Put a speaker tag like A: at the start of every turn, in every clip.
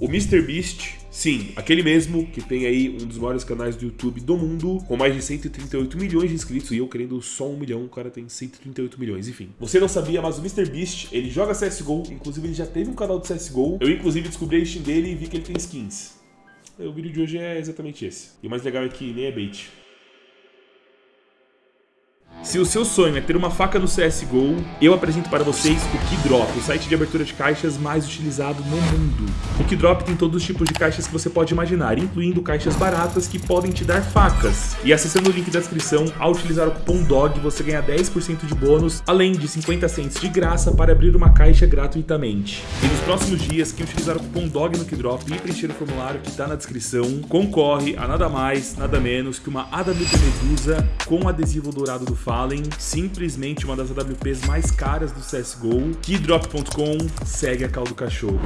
A: O MrBeast, sim, aquele mesmo que tem aí um dos maiores canais do YouTube do mundo, com mais de 138 milhões de inscritos, e eu querendo só um milhão, o cara tem 138 milhões, enfim. Você não sabia, mas o MrBeast, ele joga CSGO, inclusive ele já teve um canal de CSGO, eu inclusive descobri a Steam dele e vi que ele tem skins. O vídeo de hoje é exatamente esse. E o mais legal é que nem é bait. Se o seu sonho é ter uma faca no CSGO, eu apresento para vocês o Keydrop, o site de abertura de caixas mais utilizado no mundo. O Keydrop tem todos os tipos de caixas que você pode imaginar, incluindo caixas baratas que podem te dar facas. E acessando o link da descrição, ao utilizar o cupom DOG, você ganha 10% de bônus, além de 50 cents de graça para abrir uma caixa gratuitamente. E nos próximos dias, quem utilizar o cupom DOG no Keydrop e preencher o formulário que está na descrição, concorre a nada mais, nada menos que uma AWP Medusa com adesivo dourado do Fá Simplesmente uma das AWPs mais caras do CSGO. Keydrop.com segue a caldo cachorro.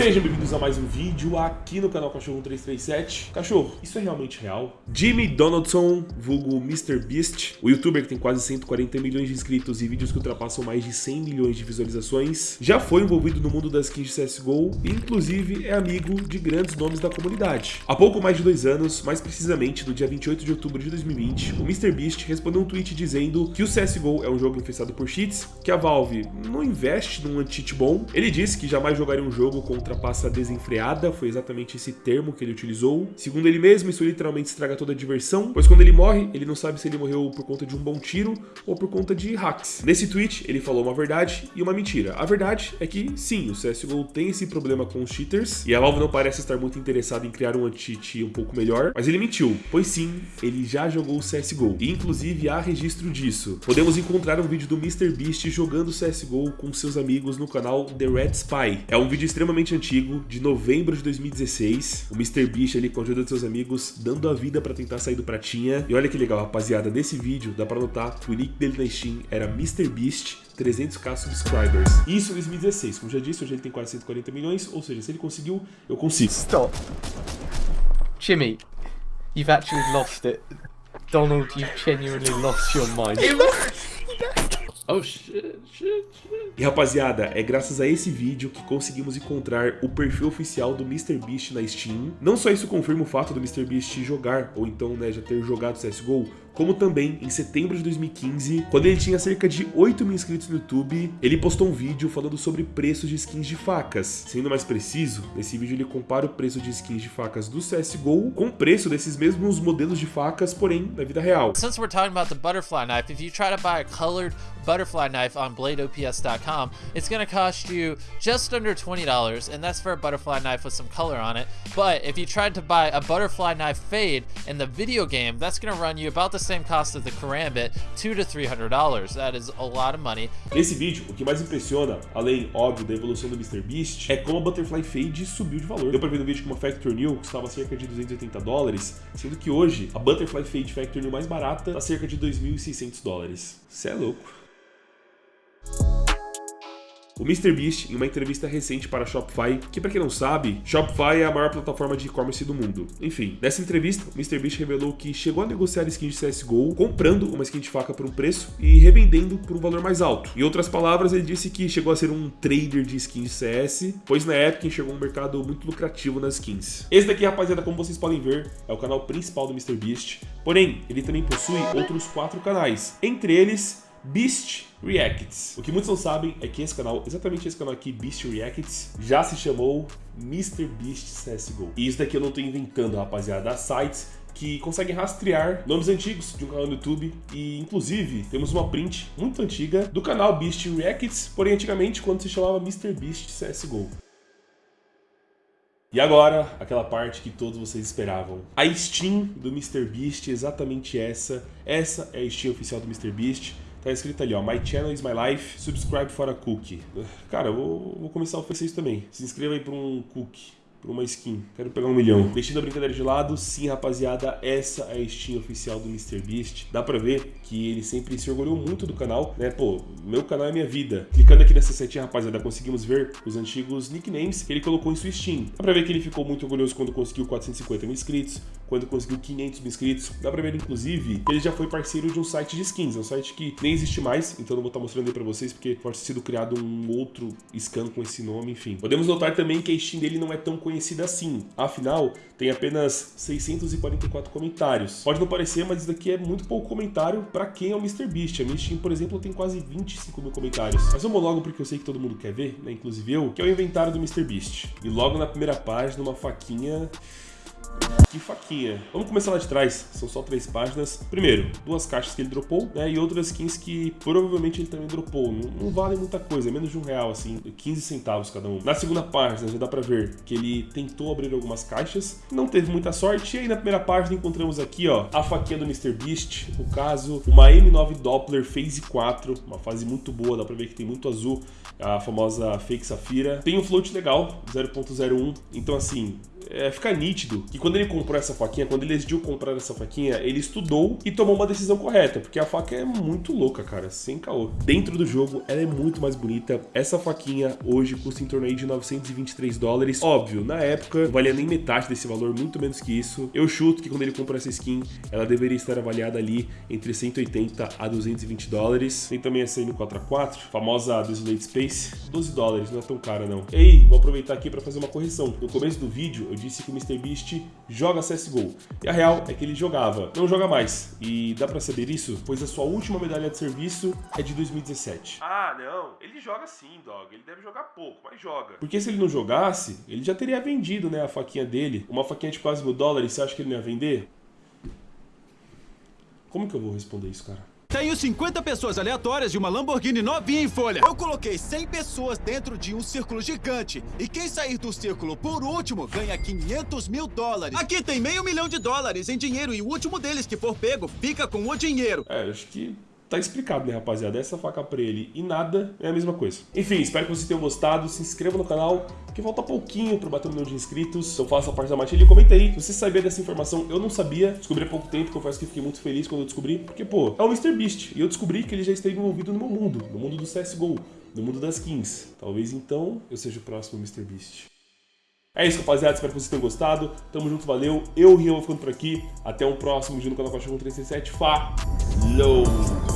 A: Sejam bem-vindos a mais um vídeo aqui no canal Cachorro 337. Cachorro, isso é realmente real? Jimmy Donaldson, vulgo MrBeast, o youtuber que tem quase 140 milhões de inscritos e vídeos que ultrapassam mais de 100 milhões de visualizações, já foi envolvido no mundo das skins de CSGO e inclusive é amigo de grandes nomes da comunidade. Há pouco mais de dois anos, mais precisamente no dia 28 de outubro de 2020, o MrBeast respondeu um tweet dizendo que o CSGO é um jogo infestado por cheats, que a Valve não investe num anti-cheat bom. Ele disse que jamais jogaria um jogo contra ultrapassa desenfreada, foi exatamente esse termo que ele utilizou. Segundo ele mesmo, isso literalmente estraga toda a diversão, pois quando ele morre, ele não sabe se ele morreu por conta de um bom tiro ou por conta de hacks. Nesse tweet, ele falou uma verdade e uma mentira. A verdade é que, sim, o CSGO tem esse problema com os cheaters, e a Valve não parece estar muito interessada em criar um anti-cheat um pouco melhor, mas ele mentiu, pois sim, ele já jogou o CSGO, e inclusive há registro disso. Podemos encontrar um vídeo do MrBeast jogando CSGO com seus amigos no canal The Red Spy. É um vídeo extremamente antigo, de novembro de 2016. O MrBeast ali com a ajuda de seus amigos, dando a vida pra tentar sair do pratinha. E olha que legal, rapaziada, nesse vídeo dá pra notar que o nick dele na Steam era MrBeast 300k subscribers. Isso em 2016. Como já disse, hoje ele tem quase 140 milhões, ou seja, se ele conseguiu, eu consigo.
B: Stop. Jimmy, you've actually lost it. Donald, you've genuinely lost your mind.
A: Oh shit, shit, shit. E rapaziada, é graças a esse vídeo que conseguimos encontrar o perfil oficial do MrBeast na Steam. Não só isso confirma o fato do MrBeast jogar, ou então né, já ter jogado CSGO, como também em setembro de 2015, quando ele tinha cerca de 8 mil inscritos no YouTube, ele postou um vídeo falando sobre preços de skins de facas. Sendo mais preciso, nesse vídeo ele compara o preço de skins de facas do CSGO com o preço desses mesmos modelos de facas, porém na vida real.
C: Since we're talking about the butterfly knife, if you try to buy a colored butterfly knife on bladeops.com, it's cost you just under $20, and that's for a butterfly knife with some color on it. But if you tried to buy a butterfly knife fade in the video game, that's run you about the same cost as the Karambit, two to three hundred dollars. That is a lot of money.
A: Nesse vídeo, o que mais impressiona, além, óbvio, da evolução do MrBeast, é como a Butterfly Fade subiu de valor. Deu pra ver no vídeo que uma Factor New custava cerca de 280 dólares, sendo que hoje a Butterfly Fade Factor New mais barata tá cerca de 2.600 dólares. Cê é louco. O MrBeast, em uma entrevista recente para a Shopify, que para quem não sabe, Shopify é a maior plataforma de e-commerce do mundo. Enfim, nessa entrevista, o MrBeast revelou que chegou a negociar skins de CSGO, comprando uma skin de faca por um preço e revendendo por um valor mais alto. Em outras palavras, ele disse que chegou a ser um trader de skins de CS, pois na época enxergou um mercado muito lucrativo nas skins. Esse daqui, rapaziada, como vocês podem ver, é o canal principal do MrBeast, porém, ele também possui outros quatro canais, entre eles Beast Reacts. O que muitos não sabem é que esse canal, exatamente esse canal aqui, Beast Reacts, já se chamou Mr. Beast CSGO. E isso daqui eu não tô inventando, rapaziada. Há sites que conseguem rastrear nomes antigos de um canal no YouTube e inclusive temos uma print muito antiga do canal Beast Reacts, porém antigamente quando se chamava Mr. Beast CSGO. E agora, aquela parte que todos vocês esperavam. A Steam do MrBeast, exatamente essa. Essa é a Steam oficial do MrBeast. Tá escrito ali, ó, My channel is my life, subscribe for a cookie. Cara, eu vou, vou começar a oferecer isso também. Se inscreva aí para um cookie. Por uma skin. Quero pegar um milhão. Deixando a brincadeira de lado, sim, rapaziada, essa é a Steam oficial do MrBeast. Dá pra ver que ele sempre se orgulhou muito do canal, né? Pô, meu canal é minha vida. Clicando aqui nessa setinha, rapaziada, conseguimos ver os antigos nicknames que ele colocou em sua Steam. Dá pra ver que ele ficou muito orgulhoso quando conseguiu 450 mil inscritos, quando conseguiu 500 mil inscritos. Dá pra ver, inclusive, que ele já foi parceiro de um site de skins. É um site que nem existe mais, então não vou estar mostrando aí pra vocês, porque pode ter sido criado um outro scan com esse nome, enfim. Podemos notar também que a Steam dele não é tão conhecida assim. Afinal, tem apenas 644 comentários. Pode não parecer, mas isso daqui é muito pouco comentário para quem é o MrBeast. A minha Steam, por exemplo, tem quase 25 mil comentários. Mas vamos logo porque eu sei que todo mundo quer ver, né? inclusive eu, que é o inventário do MrBeast. E logo na primeira página, uma faquinha que faquinha. Vamos começar lá de trás, são só três páginas. Primeiro, duas caixas que ele dropou, né, e outras skins que provavelmente ele também dropou. Não, não vale muita coisa, é menos de um real, assim, 15 centavos cada um. Na segunda página, já dá pra ver que ele tentou abrir algumas caixas, não teve muita sorte, e aí na primeira página encontramos aqui, ó, a faquinha do MrBeast, o caso, uma M9 Doppler Phase 4, uma fase muito boa, dá pra ver que tem muito azul, a famosa Fake Safira. Tem um float legal, 0.01, então assim, é, fica nítido que quando ele comprou essa faquinha, quando ele decidiu comprar essa faquinha, ele estudou e tomou uma decisão correta, porque a faca é muito louca, cara, sem caô. Dentro do jogo, ela é muito mais bonita. Essa faquinha hoje custa em torno aí de 923 dólares. Óbvio, na época não valia nem metade desse valor, muito menos que isso. Eu chuto que quando ele comprou essa skin, ela deveria estar avaliada ali entre 180 a 220 dólares. Tem também essa M4A4, famosa Desolate Space, 12 dólares, não é tão cara não. Ei, vou aproveitar aqui para fazer uma correção. No começo do vídeo, eu disse que o MrBeast joga CSGO. E a real é que ele jogava, não joga mais. E dá pra saber isso? Pois a sua última medalha de serviço é de 2017. Ah, não. Ele joga sim, dog. Ele deve jogar pouco, mas joga. Porque se ele não jogasse, ele já teria vendido, né, a faquinha dele. Uma faquinha de quase mil dólares, você acha que ele não ia vender? Como que eu vou responder isso, cara?
D: Tenho 50 pessoas aleatórias de uma Lamborghini novinha em folha. Eu coloquei 100 pessoas dentro de um círculo gigante. E quem sair do círculo por último ganha 500 mil dólares. Aqui tem meio milhão de dólares em dinheiro e o último deles que for pego fica com o dinheiro.
A: É, acho que tá explicado, né, rapaziada? Essa faca pra ele e nada é a mesma coisa. Enfim, espero que vocês tenham gostado. Se inscreva no canal, que falta pouquinho pra bater um milhão de inscritos. Eu faço a parte da matilha e comenta aí. Se você sabia dessa informação, eu não sabia. Descobri há pouco tempo, confesso que fiquei muito feliz quando eu descobri. Porque, pô, é o MrBeast. E eu descobri que ele já esteve envolvido no meu mundo, no mundo do CSGO, no mundo das skins. Talvez então eu seja o próximo MrBeast. É isso, rapaziada. Espero que vocês tenham gostado. Tamo junto, valeu. Eu, Rian, vou ficando por aqui. Até um próximo vídeo no canal Cachorro 367. Falou!